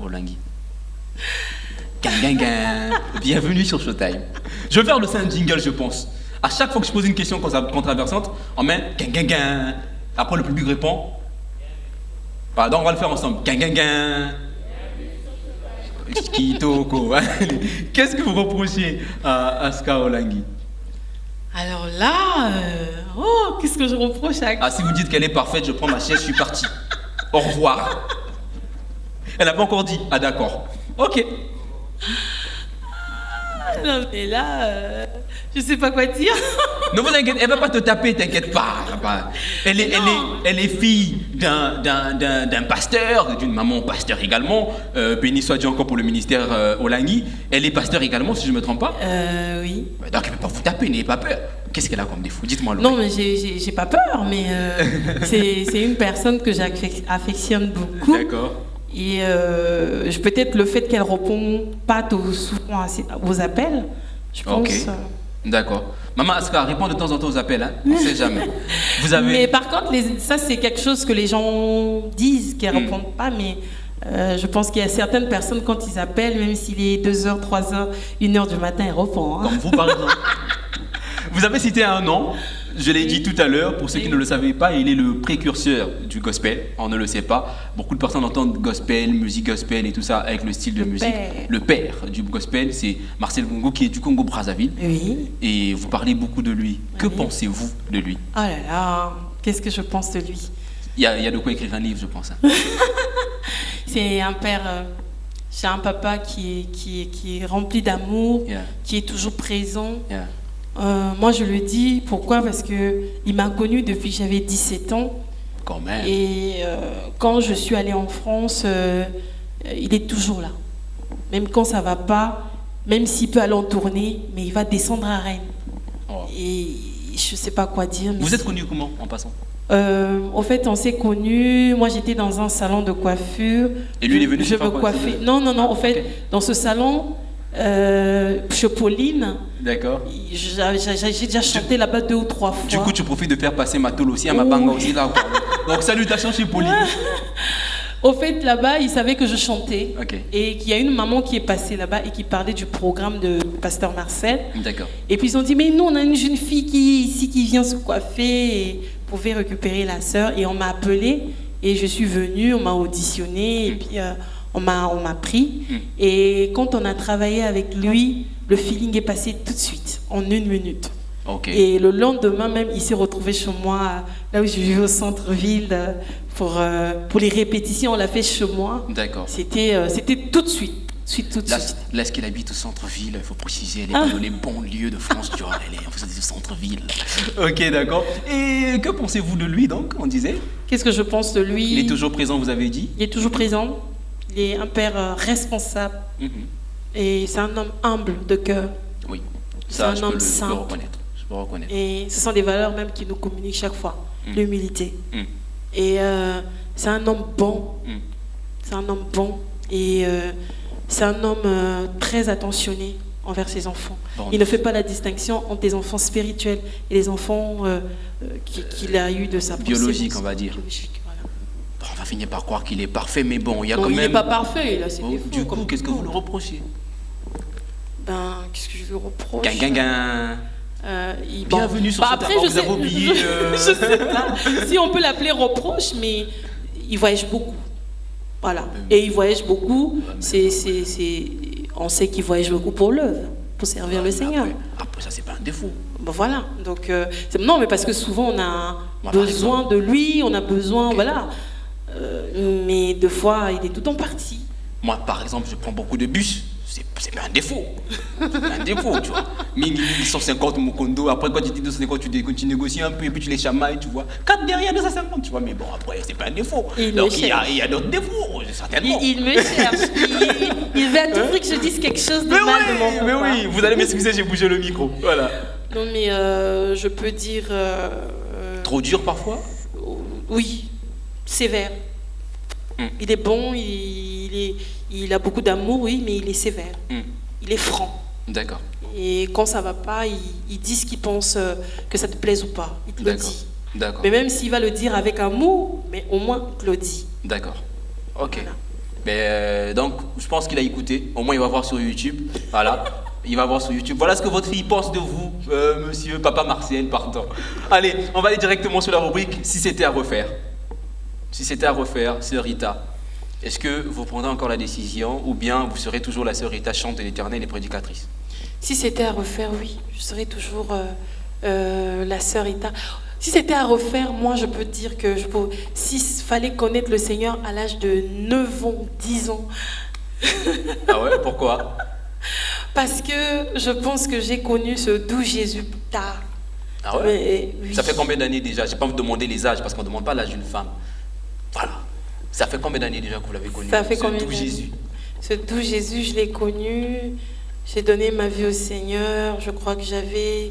Bienvenue sur Showtime. Je vais faire le sein jingle, je pense. À chaque fois que je pose une question controversante, on met gang, gang, gang. Après, le public répond. Pardon, on va le faire ensemble. Qu'est-ce que vous reprochez à Aska Olingui
Alors là, euh, oh, qu'est-ce que je reproche à
Ah, si vous dites qu'elle est parfaite, je prends ma chaise, je suis parti. Au revoir. Elle n'a pas encore dit. Ah, d'accord. Ok.
Non, mais là, euh, je sais pas quoi dire.
Ne vous inquiétez, elle va pas te taper, t'inquiète pas. elle est, elle est, elle est fille d'un, pasteur, d'une maman pasteur également. Euh, béni soit Dieu encore pour le ministère euh, Olangui. Elle est pasteur également, si je ne me trompe pas.
Euh, oui.
Donc elle ne peut pas vous taper, n'ayez pas peur. Qu'est-ce qu'elle a comme défaut? Dites-moi
Non, mais j'ai- pas peur, mais euh, c'est c'est une personne que j'affectionne beaucoup.
D'accord.
Et euh, peut-être le fait qu'elle répond pas tout souvent à aux appels, je pense.
Ok.
euh,
D'accord. Maman Aska, réponds de temps en temps aux appels, hein. On ne sait jamais. Vous avez.
Mais par contre, les- ça c'est quelque chose que les gens disent, qu'elles
Hmm.
répondent pas, mais euh, je pense qu'il y a certaines personnes quand ils appellent, même s'il est 2h, 3h, 1h du matin, elles répondent. hein.
Comme vous, par exemple. Vous avez cité un nom, je l'ai dit tout à l'heure, pour ceux qui ne le savaient pas, il est le précurseur du gospel. On ne le sait pas. Beaucoup de personnes entendent gospel, musique gospel et tout ça avec le style de
Le
musique.
père.
Le père du gospel, c'est Marcel Bongo qui est du Congo Brazzaville.
Oui.
Et vous parlez beaucoup de lui. Que pensez-vous de lui?
Oh là là, qu'est-ce que je pense de lui?
Il y, a, il y a de quoi écrire un livre, je pense. hein.
C'est un père, euh, c'est un papa qui est, qui est, qui est rempli d'amour,
Yeah,
qui est toujours présent.
yeah.
Euh, moi, je le dis, pourquoi? Parce que il m'a connu depuis que j'avais 17 ans.
Quand même.
Et euh, quand je suis allée en France, euh, il est toujours là. Même quand ça va pas, même s'il peut aller en tournée, mais il va descendre à Rennes.
Oh.
Et je sais pas quoi dire. mais
Vous êtes connu comment en passant?
Euh, Au fait, on s'ait connus. Moi, j'étais dans un salon de coiffure.
Et lui, il est venu
Je me coiffer. Non, non, non. Au fait, dans ce salon, euh, chez Pauline,
D'accord.
j'a- j'a- j'ai déjà chanté là-bas deux ou trois fois.
Du coup, tu profites de faire passer ma tôle aussi à ma banga aussi là. Donc, salutations chez Poli.
Au fait, là-bas, ils savaient que je chantais. Et qu'il y a une maman qui est passée là-bas et qui parlait du programme de Pasteur Marcel.
D'accord.
Et puis ils ont dit, mais nous, on a une jeune fille qui ici qui vient se coiffer et pouvait récupérer la sœur. Et on m'a appelé et je suis venue, on m'a auditionné et puis euh, on m'a on m'a pris.
Mm.
Et quand on a travaillé avec lui, le feeling est passé tout de suite, en une minute. Et le lendemain même, il s'est retrouvé chez moi, là où je vivais au centre-ville, pour, euh, pour les répétitions. On l'a fait chez moi.
D'accord.
C'était euh, c'était tout de suite. Suite, tout de
Là,
suite.
là, est-ce qu'elle habite au centre-ville Il faut préciser, elle est
Ah.
pas dans les bons lieux de France, tu vois, elle est au centre-ville. Ok, d'accord. Et que pensez-vous de lui, donc, on disait?
Qu'est-ce que je pense de lui?
Il est toujours présent, vous avez dit?
Il est toujours présent. Il est un père euh, responsable.
Mhm.
Et c'est un homme humble de cœur.
Oui.
C'est un
je peux,
homme
le, je peux reconnaître. Je peux reconnaître.
Et ce sont des valeurs même qui nous communiquent chaque fois.
Mm.
L'humilité.
Mm.
Et euh, c'est un homme bon. C'est un homme bon. Et euh, c'est un homme euh, très attentionné envers ses enfants.
Bon,
Il ne fait pas la distinction entre les enfants spirituels et les enfants qui- qu'il a eu de sa
Biologique, on va dire.
Biologique, voilà.
Bon, finir par croire qu'il est parfait, mais bon, il y a
Non,
quand
il n'est
même.
pas parfait, là, c'est
Oh,
des faux,
du coup, qu'est-ce que vous le reprochez?
Ben, qu'est-ce que je lui reproche
Gang, gang, gang.
Euh, il-
Bienvenue sur
Bah,
ce
après, je
vous
sais,
avez oublié, euh.
je sais pas si on peut l'appeler reproche, mais il voyage beaucoup. Voilà. Et il voyage beaucoup. C'est, on sait qu'il voyage beaucoup pour l'œuvre, pour servir le Seigneur.
Après, après, ça, c'est pas un défaut.
Ben voilà. Donc, euh, non, mais parce que souvent on a
par
besoin de lui, on a besoin, voilà. Euh, mais deux fois, il est tout en partie.
Moi, par exemple, je prends beaucoup de bus. C'est pas un défaut. C'est un défaut, tu vois. Minimum 150 Mokondo. Après, quand tu dis 250, tu, négocies un peu et puis tu les chamailles, tu vois. 4 derrière 250, tu vois. Mais bon, après, c'est pas un défaut.
Il
Donc, il y a, d'autres défauts, certainement.
il me cherche. Il, il veut à tout prix que je dise quelque chose de
mais
mal de
oui,
mon
mais oui, vous allez m'excuser, j'ai bougé le micro. Voilà.
Non, mais euh, je peux dire. euh,
Trop dur parfois?
Oui, sévère.
Hmm.
Il est bon, il, il est, il a beaucoup d'amour, oui, mais il est sévère.
Hmm,
Il est franc.
D'accord,
Et quand ça va pas, il, il dit ce qu'il pense, euh, que ça te plaise ou pas. Il te le
d'accord,
dit.
d'accord,
Mais même s'il va le dire avec amour, mais au moins il te le dit.
d'accord. Ok.
Voilà.
Mais, euh, donc, je pense qu'il a écouté. Au moins, il va voir sur YouTube. Voilà. Il va voir sur YouTube. Voilà ce que votre fille pense de vous, euh, monsieur, papa Martial, pardon. Allez, on va aller directement sur la rubrique Si c'était à refaire. Si c'était à refaire, sœur Rita, est-ce que vous prendrez encore la décision ou bien vous serez toujours la sœur Rita chante de l'éternel et prédicatrice?
Si c'était à refaire, oui, je serais toujours euh, euh, la sœur Ita. Si c'était à refaire, moi je peux dire que je peux, s'il fallait connaître le Seigneur à l'âge de 9 ans, 10 ans,
Ah ouais, pourquoi?
Parce que je pense que j'ai connu ce doux Jésus tard.
Ah ouais?
Mais, oui.
Ça fait combien d'années déjà? Je n'ai pas vous demander les âges parce qu'on ne demande pas l'âge d'une femme. Ça fait combien d'années déjà que vous l'avez connu?
Ça fait
ce
combien
doux
d'années?
Jésus
Ce doux Jésus, je l'ai connu. J'ai donné ma vie au Seigneur. Je crois que j'avais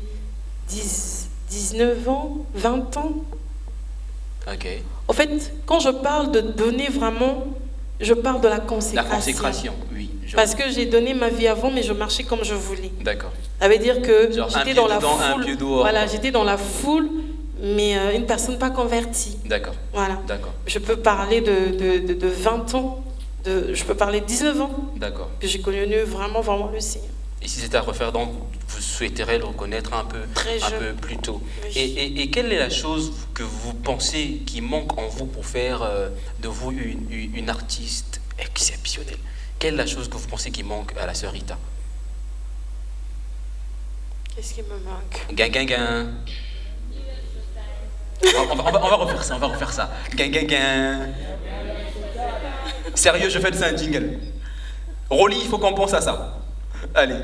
10, 19 ans, 20 ans.
Ok.
En fait, quand je parle de donner vraiment, je parle de la
La
consécration.
consécration, oui. je-
Parce que j'ai donné ma vie avant, mais je marchais comme je voulais.
D'accord.
Ça veut dire que j'étais dans la
dedans,
foule. Voilà, j'étais dans la foule, mais euh, une personne pas convertie.
D'accord.
Voilà.
D'accord.
Je peux parler de, de, de, de 20 ans, de, je peux parler de 19 ans,
D'accord.
que j'ai connu vraiment, vraiment le Seigneur.
Et si c'était à refaire, donc, vous souhaiterez le reconnaître un peu,
Très
un
jeune.
peu plus tôt.
Oui.
Et, et- et quelle est la chose que vous pensez qui manque en vous pour faire euh, de vous une, une- une artiste exceptionnelle? Quelle est la chose que vous pensez qui manque à la sœur Rita?
Qu'est-ce qui me manque?
Gain, gain, gain. On va, on va- on va- refaire ça, on va refaire ça. Gain, gain, gain. Sérieux, je fais de ça un jingle. Rolly, il faut qu'on pense à ça. Allez.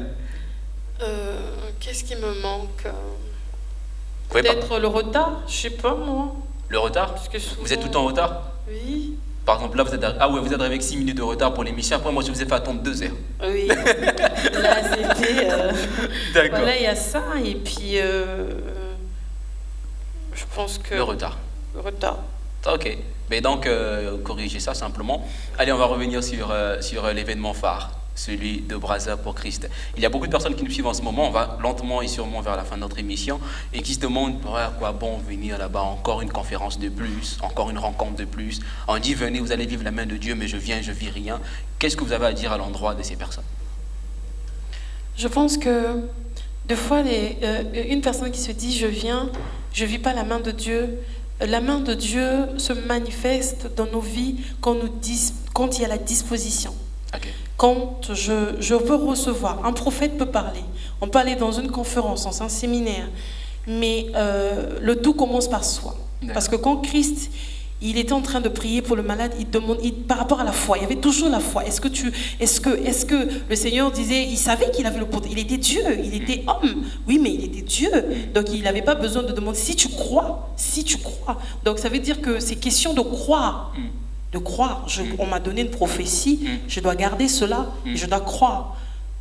Euh, Qu'est-ce qui me manque? Peut-être le retard, je sais pas moi.
Le retard?
Parce que souvent-
Vous êtes tout le temps en retard?
Oui.
Par exemple, là, vous êtes, arri- ah ouais, vous êtes arrivé avec 6 minutes de retard pour l'émission. Après, moi, je vous ai fait attendre 2 heures.
Oui. Là, c'était. euh,
D'accord.
Voilà, il y a ça. Et puis, euh, je pense que.
Le retard.
Le retard.
Ok. Mais donc, euh, corrigez ça simplement. Allez, on va revenir sur, euh, sur euh, l'événement phare. celui de Brasa pour Christ. Il y a beaucoup de personnes qui nous suivent en ce moment, on va lentement et sûrement vers la fin de notre émission, et qui se demandent à quoi bon venir là-bas, encore une conférence de plus, encore une rencontre de plus. On dit venez, vous allez vivre la main de Dieu, mais je viens, je vis rien. Qu'est-ce que vous avez à dire à l'endroit de ces personnes?
Je pense que deux fois, les, euh, une personne qui se dit je viens, je vis pas la main de Dieu, la main de Dieu se manifeste dans nos vies quand, nous dis, quand il y a la disposition. Quand je, je peux recevoir, un prophète peut parler, on peut aller dans une conférence, dans un séminaire, mais euh, le tout commence par soi. Parce que quand Christ, il était en train de prier pour le malade, il demande, par rapport à la foi, il y avait toujours la foi. Est-ce que, tu, est-ce que, est-ce que le Seigneur disait, il savait qu'il avait le pouvoir, il était Dieu, il était homme, oui, mais il était Dieu. Donc il n'avait pas besoin de demander si tu crois, si tu crois. Donc ça veut dire que c'est question de croire. De croire. on m'a donné une prophétie, je dois garder cela, je dois croire.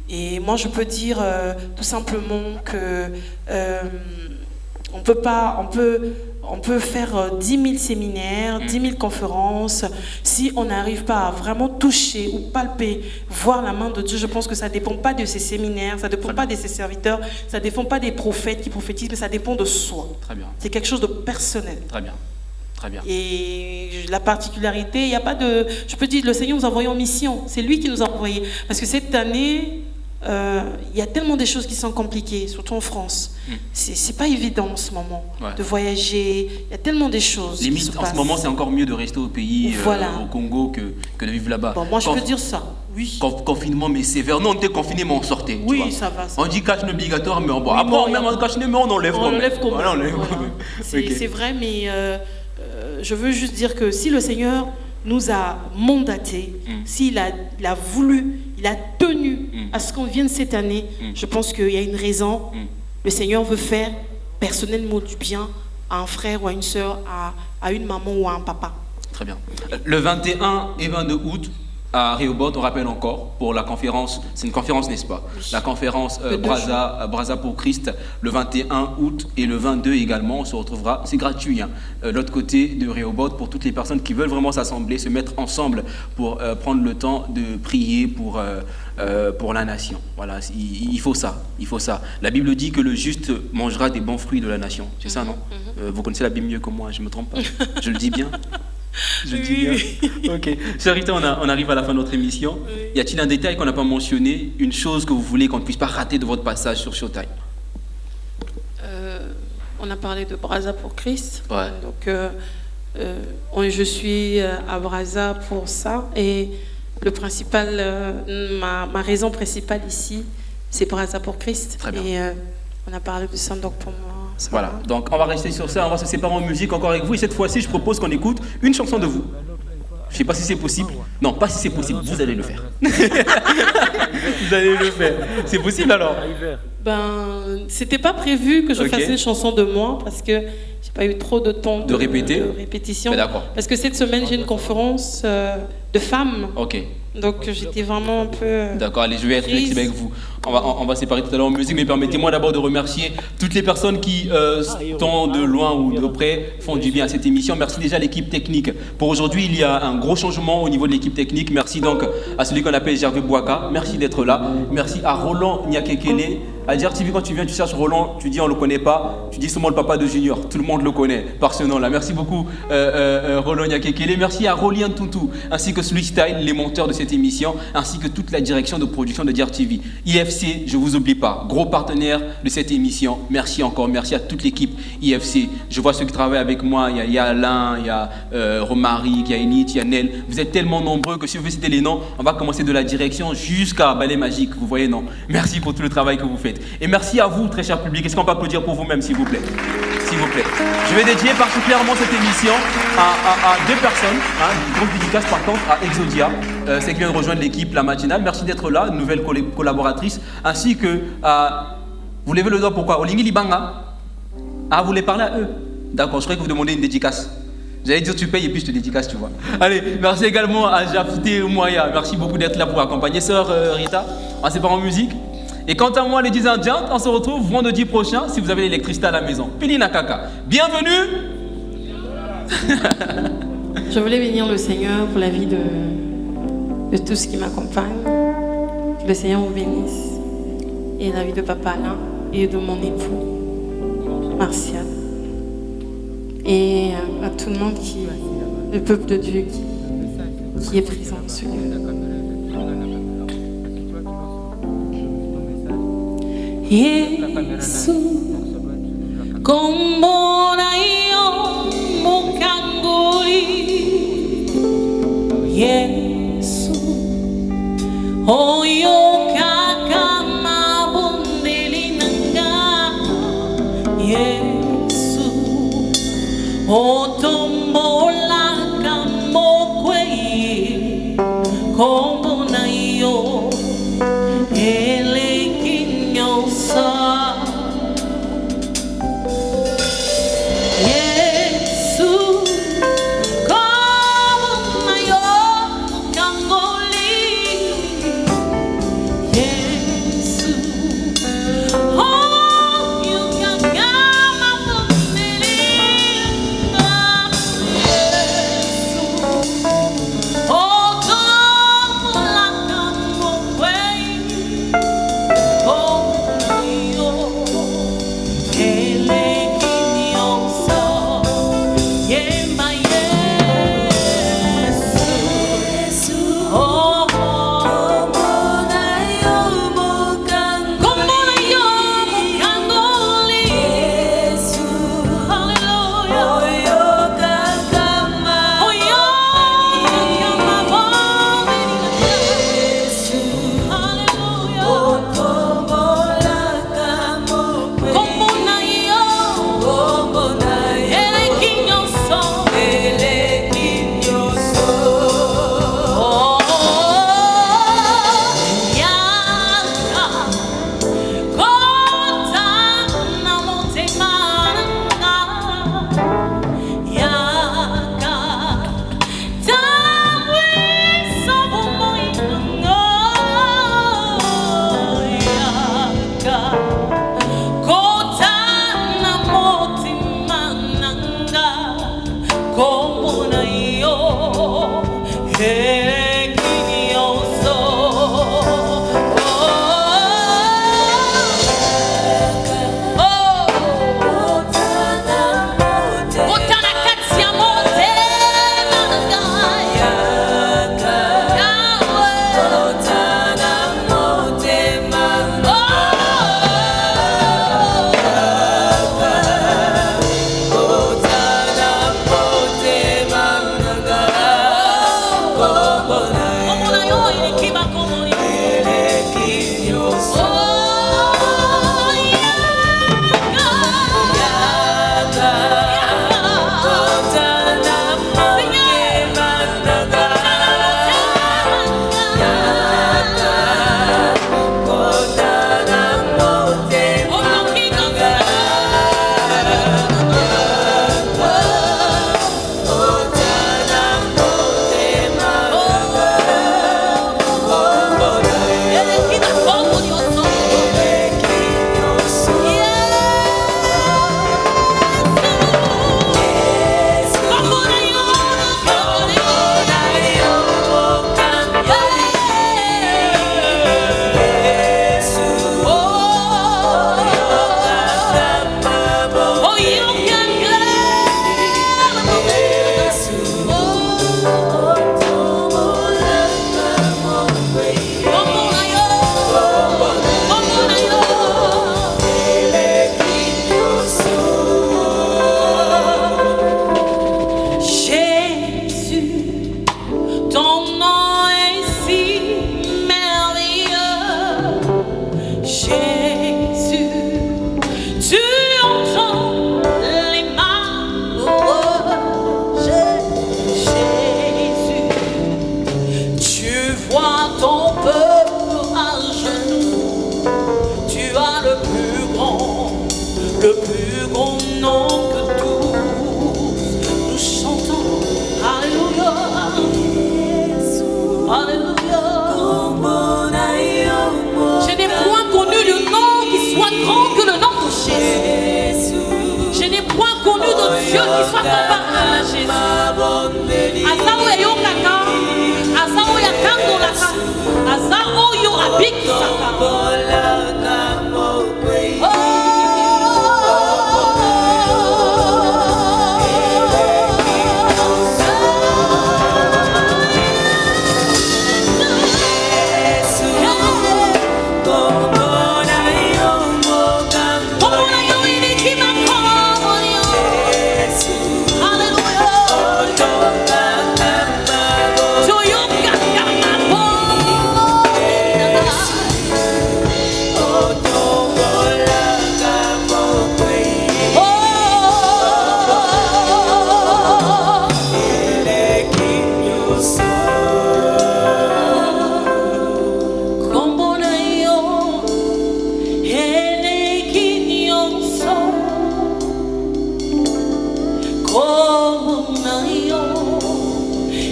Et moi, je peux dire euh, tout simplement que euh, on peut pas, on peut, on peut faire 10 euh, 000 séminaires, 10 000 conférences. Si on n'arrive pas à vraiment toucher ou palper, voir la main de Dieu, je pense que ça ne dépend pas de ces séminaires, ça ne dépend pas de ses serviteurs, ça ne dépend pas des prophètes qui prophétisent, mais ça dépend de soi.
Très bien.
C'est quelque chose de personnel.
Très bien. Très bien.
Et la particularité, il n'y a pas de... Je peux dire, le Seigneur nous a envoyés en mission. C'est lui qui nous a envoyés. Parce que cette année, euh, il y a tellement des choses qui sont compliquées, surtout en France. Hmm. C'est pas évident en ce moment de voyager. Il y a tellement des choses.
Limite, en ce moment, c'est encore mieux de rester au pays, euh, au Congo, que, que, de vivre là-bas.
Bon, moi, je peux dire ça. Oui.
confinement, mais sévère. Non, on était confiné, mais on sortait.
Oui, ça va.
On dit cache obligatoire, mais on bon, après, même on cache mais on enlève
on enlève
comme
C'est vrai, mais euh, je veux juste dire que si le Seigneur nous a mandaté, hmm. s'il a, il a voulu il a tenu mm. à ce qu'on vienne cette année. Mm. Je pense qu'il y a une raison. Mm. Le Seigneur veut faire personnellement du bien à un frère ou à une soeur, à, à une maman ou à un papa.
Très bien. Le 21 et 22 août, à Rehoboth, on rappelle encore, pour la conférence, c'est une conférence, n'est-ce pas? La conférence euh, Braza, pour Christ, le 21 août et le 22 également, on se retrouvera, c'est gratuit, hein, euh, l'autre côté de Rehoboth, pour toutes les personnes qui veulent vraiment s'assembler, se mettre ensemble pour euh, prendre le temps de prier pour, pour la nation. Voilà, il, faut ça, il faut ça. La Bible dit que le juste mangera des bons fruits de la nation, c'est ça, non? mhm, mhm. Vous connaissez la Bible mieux que moi, je ne me trompe pas? Je le dis bien? Je dis bien. Ok. Charité, on, on, arrive à la fin de notre émission. Y a-t-il un détail qu'on n'a pas mentionné Une chose que vous voulez qu'on ne puisse pas rater de votre passage sur Showtime?
Euh, On a parlé de Braza pour Christ.
Ouais.
Donc, euh, euh, je suis à Braza pour ça. Et le principal, ma, ma, raison principale ici, c'est Braza pour Christ.
Très bien.
Et on a parlé de ça donc pour moi.
Voilà, donc on va rester sur ça, on va se séparer en musique encore avec vous. Et cette fois-ci, je propose qu'on écoute une chanson de vous. Je ne sais pas si c'est possible. Non, pas si c'est possible, vous allez le faire. vous allez le faire. C'est possible alors
Ben, c'était pas prévu que je fasse une chanson de moi parce que j'ai pas eu trop de temps
de, répéter.
de répétition.
Ben, d'accord.
Parce que cette semaine, j'ai une conférence euh, de femmes.
Ok.
Donc j'étais vraiment un peu. Euh,
d'accord, allez, je vais être flexible avec vous. On va, on, va séparer tout à l'heure en musique, mais permettez-moi d'abord de remercier toutes les personnes qui, euh, tant de loin ou de près, font du bien à cette émission. Merci déjà à l'équipe technique. Pour aujourd'hui, il y a un gros changement au niveau de l'équipe technique. Merci donc à celui qu'on appelle Gervais Bouaka. Merci d'être là. Merci à Roland Nyakekele. À dire TV, quand tu viens, tu cherches Roland, tu dis on le connaît pas, tu dis seulement le papa de Junior. Tout le monde le connaît par ce nom-là. Merci beaucoup, euh, Roland Nyakekele. Merci à Rolien Tuntu, ainsi que Sweet Style, les monteurs de cette émission, ainsi que toute la direction de production de Diar TV. IFC, je vous oublie pas, gros partenaire de cette émission. Merci encore, merci à toute l'équipe IFC. Je vois ceux qui travaillent avec moi, il y a, Alain, il y a euh, Romaric, il y a Enid, il y a Nel. Vous êtes tellement nombreux que si vous voulez citer les noms, on va commencer de la direction jusqu'à Ballet Magique, vous voyez, non? Merci pour tout le travail que vous faites. Et merci à vous, très cher public. Est-ce qu'on peut applaudir pour vous-même, s'il vous plaît? S'il vous plaît. Je vais dédier particulièrement cette émission à, deux personnes. Hein, une grande dédicace par contre à Exodia, euh, c'est qui vient de rejoindre l'équipe La Matinale. Merci d'être là, nouvelle collaboratrice, ainsi que. Vous levez le doigt pourquoi? Olingi Libanga Ah, vous voulez parler à eux? D'accord, je croyais que vous demandez une dédicace. J'allais dire tu payes et puis je te dédicace, tu vois. Allez, merci également à Jafté Moya. Merci beaucoup d'être là pour accompagner sœur euh, Rita. On pas en musique? Et quant à moi, les 10 Indiens, on se retrouve vendredi prochain si vous avez l'électricité à la maison. Pili Nakaka. Bienvenue
Je voulais bénir le Seigneur pour la vie de, de tous qui m'accompagnent. Le Seigneur vous bénisse. Et la vie de Papa Alain et de mon époux, Martial. Et euh, à tout le monde qui, le peuple de Dieu qui, est présent ce lieu. Yesu Kombona iyo mukanguli Yesu Oyo kaka mabundeli nanga. Yesu Oyo dieu qui soit comparable à jésus aza oyo eyokaka aza oyo atangolaka aza oyo abikisaka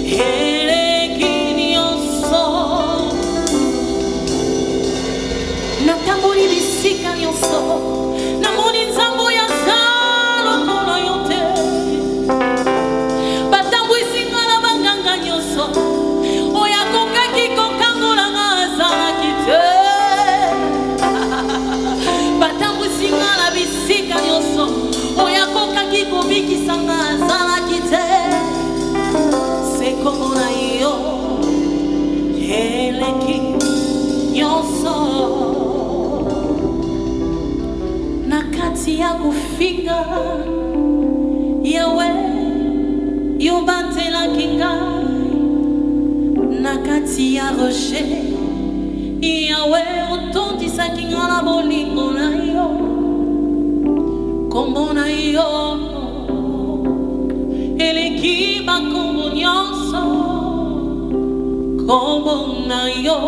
Yeah. Na kati ya kofinga yawe yo batelaki ngai. Na kati ya rocher yawe otondisaki nga na bolingo na yo. Kombo na yo eleki bakombo nyonso. Kombo na yo